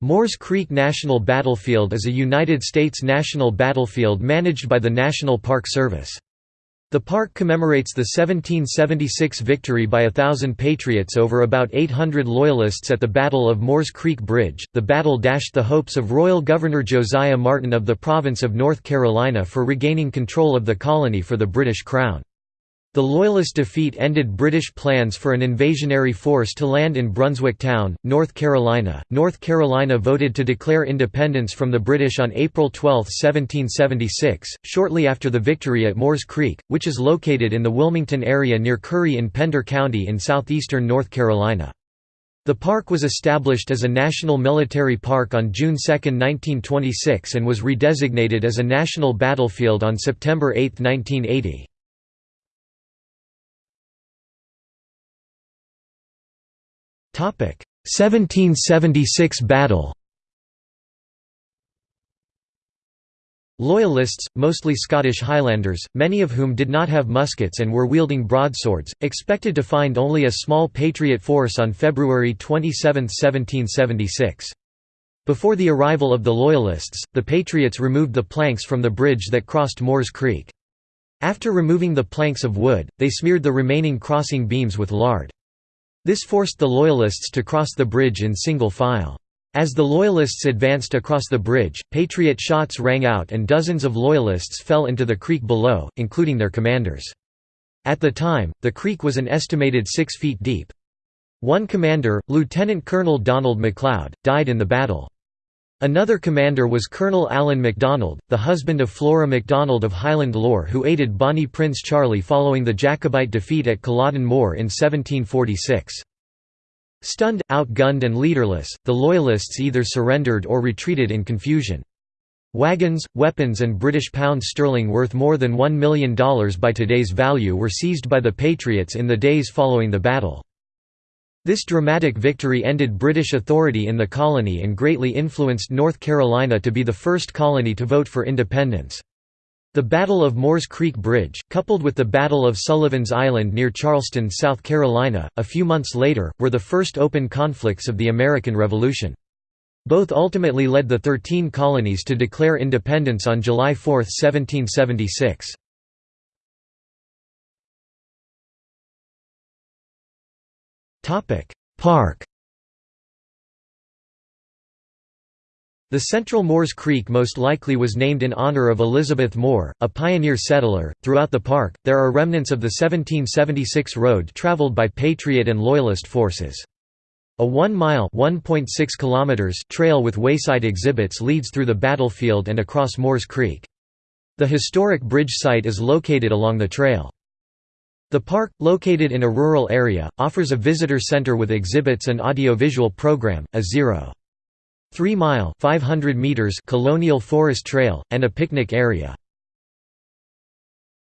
Moores Creek National Battlefield is a United States national battlefield managed by the National Park Service. The park commemorates the 1776 victory by a thousand Patriots over about 800 Loyalists at the Battle of Moores Creek Bridge. The battle dashed the hopes of Royal Governor Josiah Martin of the province of North Carolina for regaining control of the colony for the British Crown. The Loyalist defeat ended British plans for an invasionary force to land in Brunswick Town, North Carolina. North Carolina voted to declare independence from the British on April 12, 1776, shortly after the victory at Moores Creek, which is located in the Wilmington area near Currie in Pender County in southeastern North Carolina. The park was established as a national military park on June 2, 1926 and was redesignated as a national battlefield on September 8, 1980. 1776 battle Loyalists, mostly Scottish Highlanders, many of whom did not have muskets and were wielding broadswords, expected to find only a small Patriot force on February 27, 1776. Before the arrival of the Loyalists, the Patriots removed the planks from the bridge that crossed Moores Creek. After removing the planks of wood, they smeared the remaining crossing beams with lard. This forced the Loyalists to cross the bridge in single file. As the Loyalists advanced across the bridge, Patriot shots rang out and dozens of Loyalists fell into the creek below, including their commanders. At the time, the creek was an estimated six feet deep. One commander, Lieutenant Colonel Donald McLeod, died in the battle. Another commander was Colonel Allan MacDonald, the husband of Flora MacDonald of Highland lore who aided Bonnie Prince Charlie following the Jacobite defeat at Culloden Moor in 1746. Stunned, outgunned and leaderless, the Loyalists either surrendered or retreated in confusion. Wagons, weapons and British pounds sterling worth more than $1 million by today's value were seized by the Patriots in the days following the battle. This dramatic victory ended British authority in the colony and greatly influenced North Carolina to be the first colony to vote for independence. The Battle of Moores Creek Bridge, coupled with the Battle of Sullivan's Island near Charleston, South Carolina, a few months later, were the first open conflicts of the American Revolution. Both ultimately led the Thirteen Colonies to declare independence on July 4, 1776. Park The central Moores Creek most likely was named in honor of Elizabeth Moore, a pioneer settler. Throughout the park, there are remnants of the 1776 road traveled by Patriot and Loyalist forces. A 1-mile trail with wayside exhibits leads through the battlefield and across Moores Creek. The historic bridge site is located along the trail. The park, located in a rural area, offers a visitor center with exhibits and audiovisual program, a 0.3 mile 500 meters colonial forest trail, and a picnic area.